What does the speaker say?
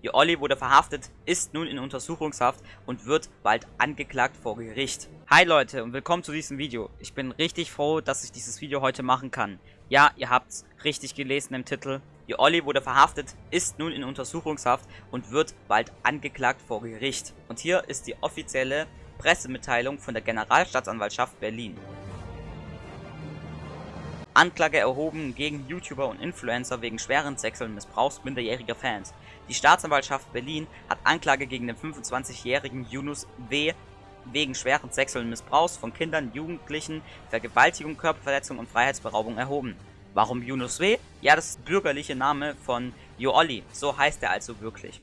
Ihr Olli wurde verhaftet, ist nun in Untersuchungshaft und wird bald angeklagt vor Gericht. Hi Leute und willkommen zu diesem Video. Ich bin richtig froh, dass ich dieses Video heute machen kann. Ja, ihr habt's richtig gelesen im Titel. Ihr Olli wurde verhaftet, ist nun in Untersuchungshaft und wird bald angeklagt vor Gericht. Und hier ist die offizielle Pressemitteilung von der Generalstaatsanwaltschaft Berlin. Anklage erhoben gegen YouTuber und Influencer wegen schweren sexuellen Missbrauchs minderjähriger Fans. Die Staatsanwaltschaft Berlin hat Anklage gegen den 25-jährigen Yunus W. wegen schweren sexuellen Missbrauchs von Kindern, Jugendlichen, Vergewaltigung, Körperverletzung und Freiheitsberaubung erhoben. Warum Yunus W? Ja, das ist bürgerliche Name von Joolli, so heißt er also wirklich.